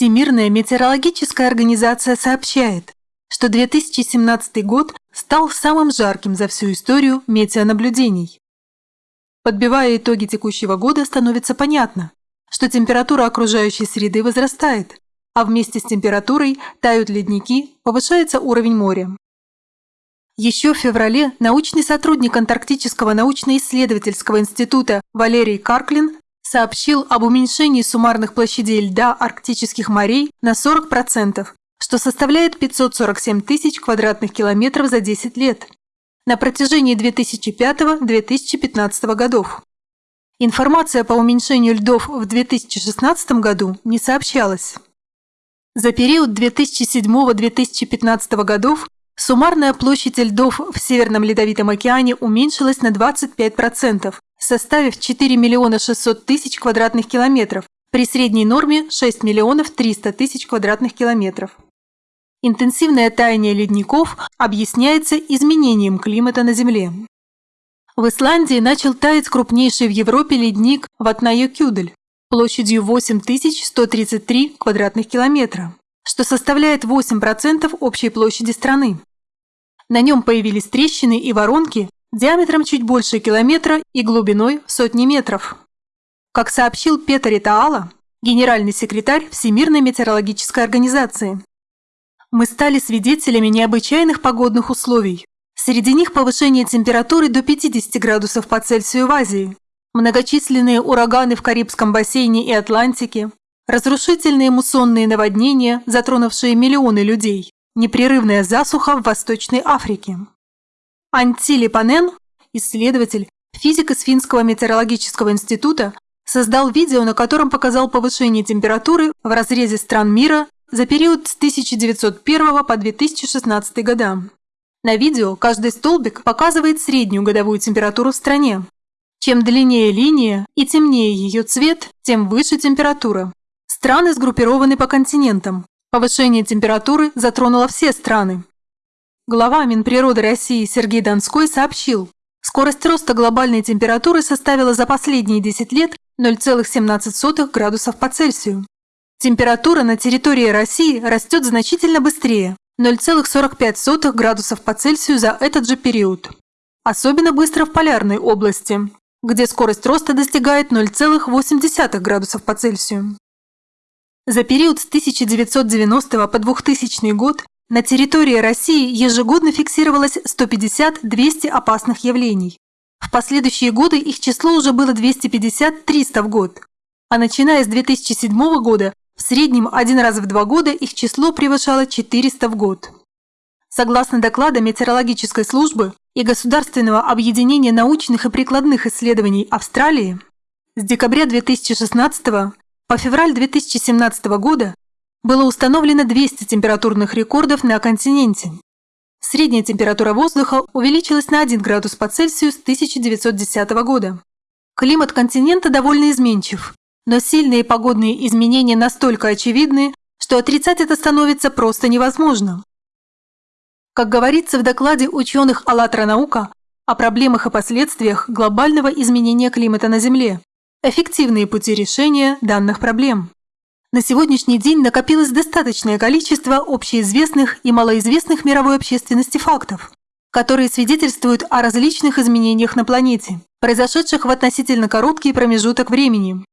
Всемирная метеорологическая организация сообщает, что 2017 год стал самым жарким за всю историю метеонаблюдений. Подбивая итоги текущего года, становится понятно, что температура окружающей среды возрастает, а вместе с температурой тают ледники, повышается уровень моря. Еще в феврале научный сотрудник Антарктического научно-исследовательского института Валерий Карклин сообщил об уменьшении суммарных площадей льда арктических морей на 40%, что составляет 547 тысяч квадратных километров за 10 лет на протяжении 2005-2015 годов. Информация по уменьшению льдов в 2016 году не сообщалась. За период 2007-2015 годов суммарная площадь льдов в Северном Ледовитом океане уменьшилась на 25%, составив 4 миллиона 600 тысяч квадратных километров, при средней норме 6 миллионов 300 тысяч квадратных километров. Интенсивное таяние ледников объясняется изменением климата на Земле. В Исландии начал таять крупнейший в Европе ледник Ватнайо-Кюдель площадью 8133 квадратных километра, что составляет 8% общей площади страны. На нем появились трещины и воронки диаметром чуть больше километра и глубиной сотни метров. Как сообщил Петер Итаала, генеральный секретарь Всемирной метеорологической организации, мы стали свидетелями необычайных погодных условий, Среди них повышение температуры до 50 градусов по Цельсию в Азии, многочисленные ураганы в Карибском бассейне и Атлантике, разрушительные муссонные наводнения, затронувшие миллионы людей, непрерывная засуха в Восточной Африке. Антили Панен, исследователь, физик из Финского метеорологического института, создал видео, на котором показал повышение температуры в разрезе стран мира за период с 1901 по 2016 года. На видео каждый столбик показывает среднюю годовую температуру в стране. Чем длиннее линия и темнее ее цвет, тем выше температура. Страны сгруппированы по континентам. Повышение температуры затронуло все страны. Глава Минприроды России Сергей Донской сообщил, скорость роста глобальной температуры составила за последние 10 лет 0,17 градусов по Цельсию. Температура на территории России растет значительно быстрее, 0,45 градусов по Цельсию за этот же период. Особенно быстро в полярной области, где скорость роста достигает 0,8 градусов по Цельсию. За период с 1990 по 2000 год на территории России ежегодно фиксировалось 150-200 опасных явлений. В последующие годы их число уже было 250-300 в год, а начиная с 2007 года в среднем один раз в два года их число превышало 400 в год. Согласно докладам метеорологической службы и Государственного объединения научных и прикладных исследований Австралии, с декабря 2016 по февраль 2017 года было установлено 200 температурных рекордов на континенте. Средняя температура воздуха увеличилась на 1 градус по Цельсию с 1910 года. Климат континента довольно изменчив, но сильные погодные изменения настолько очевидны, что отрицать это становится просто невозможно. Как говорится в докладе ученых «АЛЛАТРА наука» о проблемах и последствиях глобального изменения климата на Земле, эффективные пути решения данных проблем. На сегодняшний день накопилось достаточное количество общеизвестных и малоизвестных мировой общественности фактов, которые свидетельствуют о различных изменениях на планете, произошедших в относительно короткий промежуток времени.